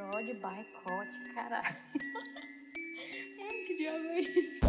nó de Barricote, caralho. Ai, que diabo é isso?